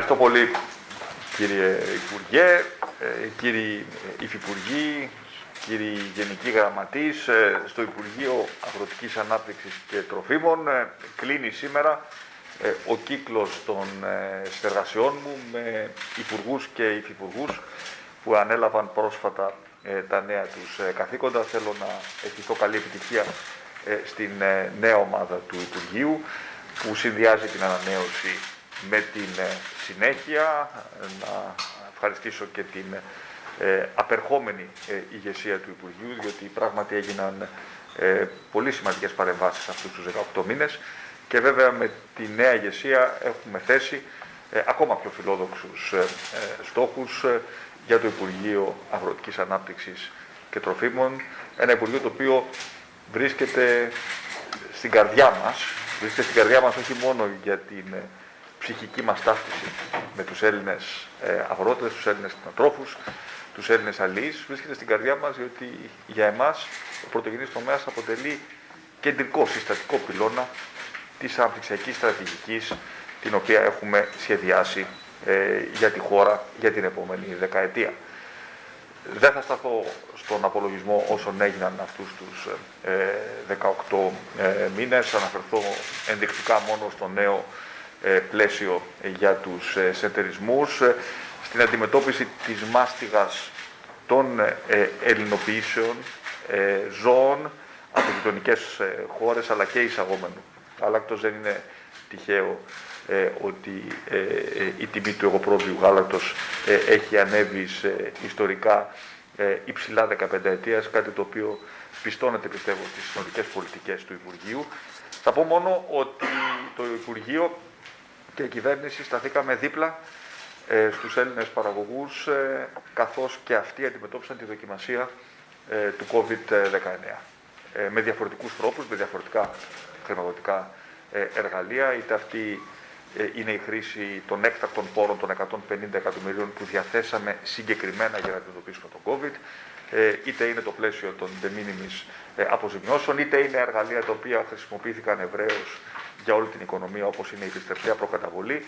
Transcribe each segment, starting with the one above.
Ευχαριστώ πολύ κύριε Υπουργέ, ε, κύριοι Υφυπουργοί, κύριοι Γενικοί Γραμματείς, ε, στο Υπουργείο Αγροτικής Ανάπτυξης και Τροφίμων. Ε, κλείνει σήμερα ο κύκλος των συνεργασιών μου με υπουργούς και υφυπουργούς που ανέλαβαν πρόσφατα τα νέα τους καθήκοντα. Θέλω να ευχηθώ καλή επιτυχία στην νέα ομάδα του Υπουργείου που συνδυάζει την ανανέωση με την ε, συνέχεια, να ευχαριστήσω και την ε, απερχόμενη ε, ηγεσία του Υπουργείου, διότι πράγματι έγιναν ε, πολύ σημαντικές παρεμβάσεις αυτούς τους 18 μήνες. Και βέβαια με τη νέα ηγεσία έχουμε θέσει ακόμα πιο φιλόδοξους στόχους για το Υπουργείο Αγροτικής Ανάπτυξης και Τροφίμων, ένα Υπουργείο το οποίο βρίσκεται στην καρδιά μας, βρίσκεται στην καρδιά μας όχι μόνο για την ψυχική μας ταύτιση με τους Έλληνες ε, αγρότες, τους Έλληνες κτηνοτρόφους, τους Έλληνες αλληλείς, βρίσκεται στην καρδιά μας διότι για εμάς ο πρωτογενής τομέας αποτελεί κεντρικό συστατικό πυλώνα της αναπτυξιακής στρατηγικής την οποία έχουμε σχεδιάσει ε, για τη χώρα για την επόμενη δεκαετία. Δεν θα σταθώ στον απολογισμό όσων έγιναν αυτούς τους ε, 18 ε, μήνες, αναφερθώ ενδεικτικά μόνο στο νέο ε, πλαίσιο για τους ε, σεντερισμούς, ε, στην αντιμετώπιση της μάστιγας των ελληνοποιήσεων ζώων από γειτονικές χώρες αλλά και εισαγόμενου. Γάλακτος δεν είναι τυχαίο ότι η τιμή του εγωπρόβιου γάλακτος έχει ανέβει σε ιστορικά υψηλά 15 ετίας, κάτι το οποίο πιστώνεται πιστεύω στις συνολικές πολιτικές του Υπουργείου. Θα πω μόνο ότι το Υπουργείο και η κυβέρνηση σταθήκαμε δίπλα ε, στους Έλληνες παραγωγούς ε, καθώς και αυτοί αντιμετώπισαν τη δοκιμασία ε, του COVID-19 ε, με διαφορετικούς τρόπους, με διαφορετικά χρηματοδοτικά ε, εργαλεία, είτε αυτή είναι η χρήση των έκτακτων πόρων των 150 εκατομμυρίων που διαθέσαμε συγκεκριμένα για να αντιμετωπίσουμε τον COVID, είτε είναι το πλαίσιο των de minimis αποζημιώσεων, είτε είναι εργαλεία τα οποία χρησιμοποιήθηκαν ευρέως για όλη την οικονομία όπως είναι η επιστρεπτέα προκαταβολή.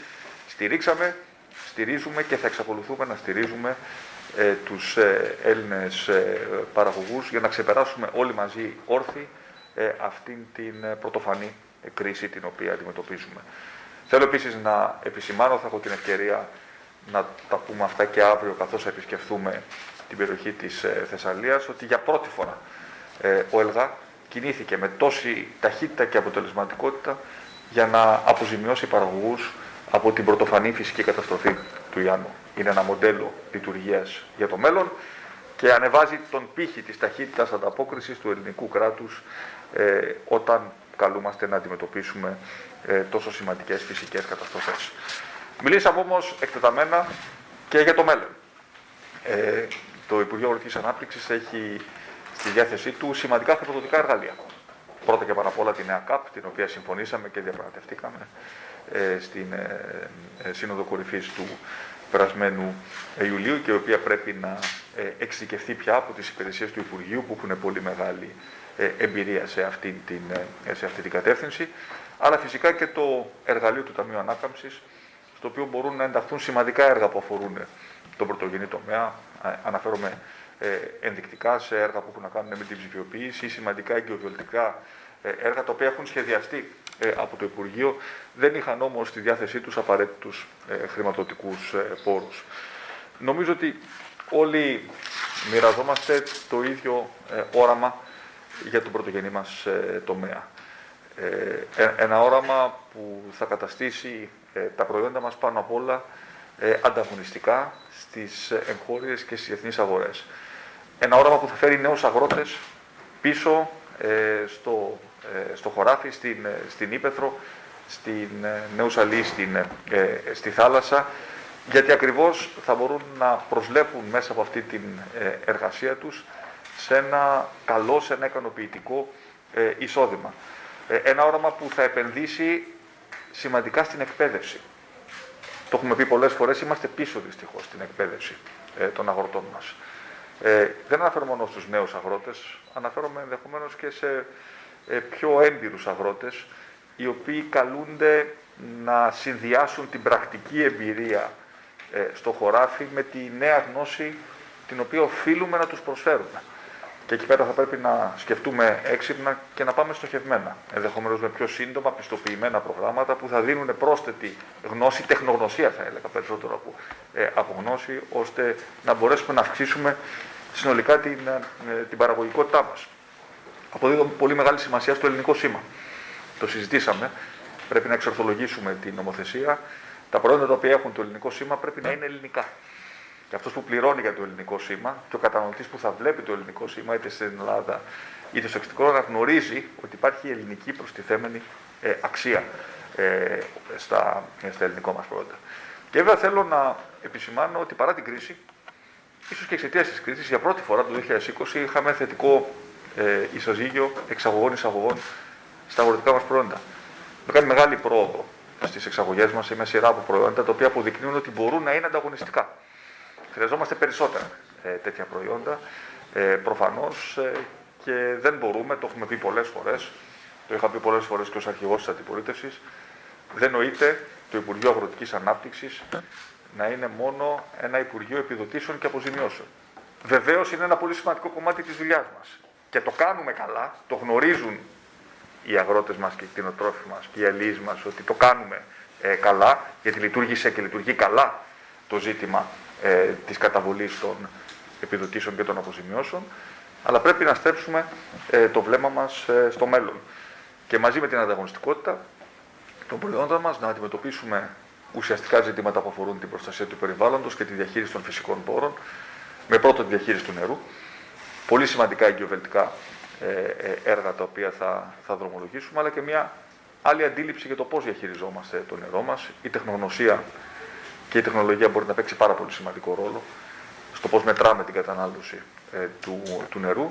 Στηρίξαμε, στηρίζουμε και θα εξακολουθούμε να στηρίζουμε ε, τους ε, Έλληνες ε, παραγωγούς για να ξεπεράσουμε όλοι μαζί όρθιοι ε, αυτήν την ε, πρωτοφανή κρίση την οποία αντιμετωπίζουμε. Θέλω επίσης να επισημάνω, θα έχω την ευκαιρία να τα πούμε αυτά και αύριο καθώς θα επισκεφθούμε την περιοχή της Θεσσαλίας, ότι για πρώτη φορά ο ΕΛΓΑ κινήθηκε με τόση ταχύτητα και αποτελεσματικότητα για να αποζημιώσει παραγωγούς από την πρωτοφανή φυσική καταστροφή του Ιάννου. Είναι ένα μοντέλο λειτουργίας για το μέλλον και ανεβάζει τον πύχη της ταχύτητας ανταπόκρισης του ελληνικού κράτους ε, όταν καλούμαστε να αντιμετωπίσουμε ε, τόσο σημαντικές φυσικές καταστροφές. Μιλήσαμε όμως εκτεταμένα και για το μέλλον. Ε, το Υπουργείο Αγροτικής Ανάπτυξης έχει στη διάθεσή του σημαντικά χρηματοδοτικά εργαλεία πρώτα και πάνω απ' όλα τη νέα ΚΑΠ, την οποία συμφωνήσαμε και διαπραγματευτήκαμε ε, στην ε, ε, Σύνοδο Κορυφής του περασμένου Ιουλίου και η οποία πρέπει να ε, εξειδικευτεί πια από τις υπηρεσίες του Υπουργείου που έχουν πολύ μεγάλη εμπειρία σε αυτή, την, σε αυτή την κατεύθυνση, αλλά φυσικά και το εργαλείο του Ταμείου Ανάκαμψης, στο οποίο μπορούν να ενταχθούν σημαντικά έργα που αφορούν τον πρωτογενή τομέα. Αναφέρομαι ε, ενδεικτικά σε έργα που έχουν να κάνουν με την ψηφιοποίηση ή σημαντικά εγκυοβιολτικά ε, έργα τα οποία έχουν σχεδιαστεί ε, από το Υπουργείο, δεν είχαν όμως στη διάθεσή τους απαραίτητους χρηματοδοτικούς πόρους. Νομίζω ότι όλοι μοιραζόμαστε το ίδιο όραμα για τον πρωτογενή μας τομέα. Ένα όραμα που θα καταστήσει τα προϊόντα μας πάνω απ' όλα ανταγωνιστικά στις εγχώριες και στις διεθνείς αγορές. Ένα όραμα που θα φέρει νέους αγρότες πίσω ε, στο, ε, στο χωράφι, στην, ε, στην Ήπεθρο, στην ε, νέους στην, ε, στη θάλασσα, γιατί ακριβώς θα μπορούν να προσλέπουν μέσα από αυτή την εργασία τους σε ένα καλό, σε ένα ικανοποιητικό εισόδημα. Ένα όραμα που θα επενδύσει σημαντικά στην εκπαίδευση. Το έχουμε πει πολλές φορές, είμαστε πίσω δυστυχώς στην εκπαίδευση των αγροτών μας. Ε, δεν αναφέρω μόνο στους νέους αγρότες, αναφέρομαι ενδεχομένως και σε ε, πιο έμπειρους αγρότες, οι οποίοι καλούνται να συνδυάσουν την πρακτική εμπειρία ε, στο χωράφι με τη νέα γνώση την οποία οφείλουμε να τους προσφέρουμε. Και εκεί πέρα θα πρέπει να σκεφτούμε έξυπνα και να πάμε στοχευμένα. Ενδεχομένως με πιο σύντομα, πιστοποιημένα προγράμματα που θα δίνουν πρόσθετη γνώση, τεχνογνωσία θα έλεγα περισσότερο από, ε, από γνώση, ώστε να μπορέσουμε να αυξήσουμε συνολικά την, ε, την παραγωγικότητά μας. Αποδίδω πολύ μεγάλη σημασία στο ελληνικό σήμα. Το συζητήσαμε. Πρέπει να εξορθολογήσουμε την νομοθεσία. Τα προϊόντα τα οποία έχουν το ελληνικό σήμα πρέπει να είναι ελληνικά. Και αυτός που πληρώνει για το ελληνικό σήμα και ο καταναλωτής που θα βλέπει το ελληνικό σήμα είτε στην Ελλάδα είτε στο εξωτερικό να γνωρίζει ότι υπάρχει ελληνική προστιθέμενη ε, αξία ε, στα, στα ελληνικά μας προϊόντα. Και βέβαια θέλω να επισημάνω ότι παρά την κρίση, ίσως και εξαιτίας της κρίσης, για πρώτη φορά το 2020 είχαμε θετικό ε, ισοζύγιο εξαγωγών-εισαγωγών στα αγροτικά μας προϊόντα. Με κάνει μεγάλη πρόοδο στις εξαγωγές μας σε μια σειρά από προϊόντα τα οποία αποδεικνύουν ότι μπορούν να είναι ανταγωνιστικά. Χρειαζόμαστε περισσότερα ε, τέτοια προϊόντα, ε, προφανώς, ε, και δεν μπορούμε, το έχουμε πει πολλές φορές, το είχα πει πολλές φορές και ως αρχηγός της αντιπολίτευσης, δεν νοείται το Υπουργείο Αγροτικής Ανάπτυξης να είναι μόνο ένα Υπουργείο Επιδοτήσεων και Αποζημιώσεων. Βεβαίως είναι ένα πολύ σημαντικό κομμάτι της δουλειάς μας. Και το κάνουμε καλά, το γνωρίζουν οι αγρότες μας και οι κτηνοτρόφοι μας και οι αλληλείς μας ότι το κάνουμε ε, καλά, γιατί λειτουργήσε και λειτουργεί καλά το ζήτημα ε, της καταβολής των επιδοτήσεων και των αποζημιώσεων, αλλά πρέπει να στρέψουμε ε, το βλέμμα μας ε, στο μέλλον. Και μαζί με την ανταγωνιστικότητα των προϊόντων μας να αντιμετωπίσουμε ουσιαστικά ζητήματα που αφορούν την προστασία του περιβάλλοντος και τη διαχείριση των φυσικών πόρων, με πρώτο τη διαχείριση του νερού, πολύ σημαντικά εγκυοβελτικά ε, ε, έργα τα οποία θα, θα δρομολογήσουμε, αλλά και μια άλλη αντίληψη για το πώς διαχειριζόμαστε το νερό μας, η τεχνογνωσία και η τεχνολογία μπορεί να παίξει πάρα πολύ σημαντικό ρόλο στο πώς μετράμε την κατανάλωση ε, του, του νερού.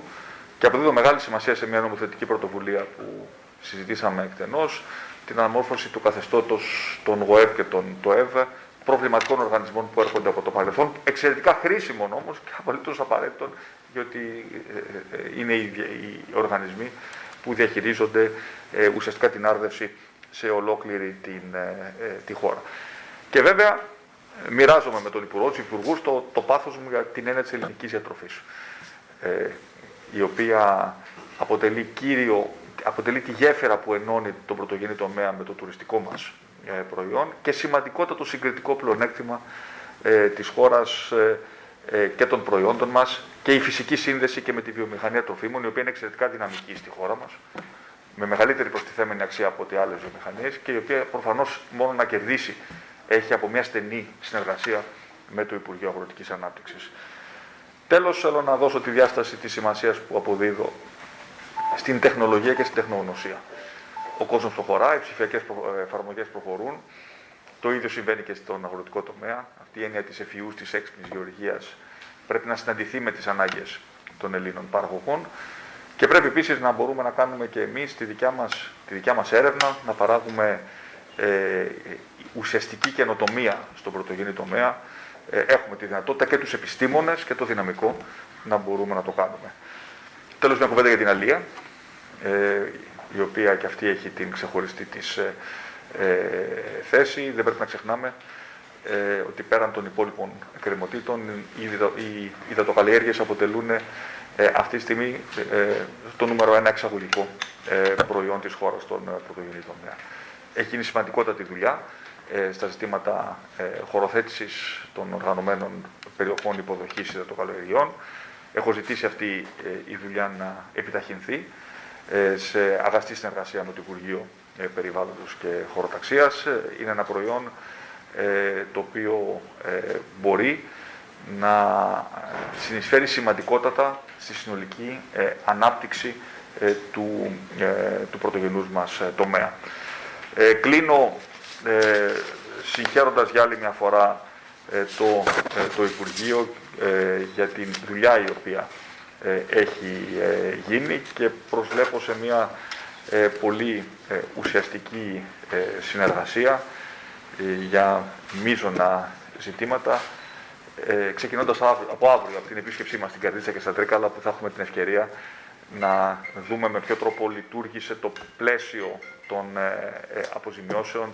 Και αποδίδω μεγάλη σημασία σε μια νομοθετική πρωτοβουλία που συζητήσαμε εκτενώς, την αναμόρφωση του καθεστώτος των ΓΟΕΒ και των ΤΟΕΒ, προβληματικών οργανισμών που έρχονται από το παρελθόν, εξαιρετικά χρήσιμων όμως και απολύτως απαραίτητων, γιατί ε, ε, είναι οι, οι οργανισμοί που διαχειρίζονται ουσιαστικά την άρδευση σε ολόκληρη την, τη χώρα. Και βέβαια μοιράζομαι με τον Υπουργό, τους Υπουργούς, το, το πάθος μου για την έννοια της ελληνικής διατροφής. Ε, η οποία αποτελεί κύριο, αποτελεί τη γέφυρα που ενώνει τον πρωτογενή τομέα με το τουριστικό μας ε, προϊόν και σημαντικότατο συγκριτικό πλεονέκτημα ε, της χώρας ε, ε, και των προϊόντων μας και η φυσική σύνδεση και με τη βιομηχανία τροφίμων, η οποία είναι εξαιρετικά δυναμική στη χώρα μας, με μεγαλύτερη προστιθέμενη αξία από ό,τι άλλες βιομηχανίες και η οποία προφανώς μόνο να κερδίσει έχει από μια στενή συνεργασία με το Υπουργείο Αγροτικής Ανάπτυξης. Τέλος, θέλω να δώσω τη διάσταση της σημασίας που αποδίδω στην τεχνολογία και στην τεχνογνωσία. Ο κόσμος προχωρά, οι ψηφιακές εφαρμογές προχωρούν, το ίδιο συμβαίνει και στον αγροτικό τομέα. Αυτή η έννοια της εφηούς, της έξυπνης γεωργίας πρέπει να συναντηθεί με τις ανάγκες των Ελλήνων παραγωγών και πρέπει επίσης να μπορούμε να κάνουμε και εμείς τη δικιά μας, τη δικιά μας έρευνα, να παράγουμε ε, ουσιαστική καινοτομία στον πρωτογενή τομέα, ε, έχουμε τη δυνατότητα και τους επιστήμονες και το δυναμικό να μπορούμε να το κάνουμε. Τέλος, μια κουβέντα για την Αλία, ε, η οποία και αυτή έχει την ξεχωριστή της ε, ε θέση. Δεν πρέπει να ξεχνάμε ε, ότι πέραν των υπόλοιπων εκκρεμωτήτων, οι, οι υδατοκαλλιέργειες αποτελούν ε, αυτή τη στιγμή το νούμερο ένα εξαγωγικό προϊόν της χώρας στον πρωτογενή τομέα. Έχει γίνει σημαντικότατη δουλειά ε, στα ζητήματα ε, χωροθέτησης των οργανωμένων περιοχών υποδοχής υδατοκαλλιεργειών. Έχω ζητήσει αυτή ε, η δουλειά να επιταχυνθεί ε, σε αγαστή συνεργασία με το Υπουργείο ε, Περιβάλλοντος και Χωροταξίας. Είναι ένα προϊόν το οποίο μπορεί να συνεισφέρει σημαντικότατα στη συνολική ανάπτυξη του, του πρωτογενούς μας τομέα. κλείνω ε, συγχαίροντας για άλλη μια φορά ε, το, ε, το Υπουργείο ε, για την δουλειά η οποία έχει γίνει και προσβλέπω σε μια πολύ ουσιαστική συνεργασία για μείζωνα ζητήματα. Ε, ξεκινώντας από αύριο, από την επίσκεψή μας στην Καρδίτσα και στα Τρίκαλα, που θα έχουμε την ευκαιρία να δούμε με ποιο τρόπο λειτουργήσε το πλαίσιο των αποζημιώσεων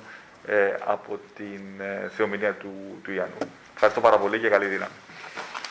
από την θεομηνία του, του Ιάννου. Ευχαριστώ πάρα πολύ και καλή δύναμη.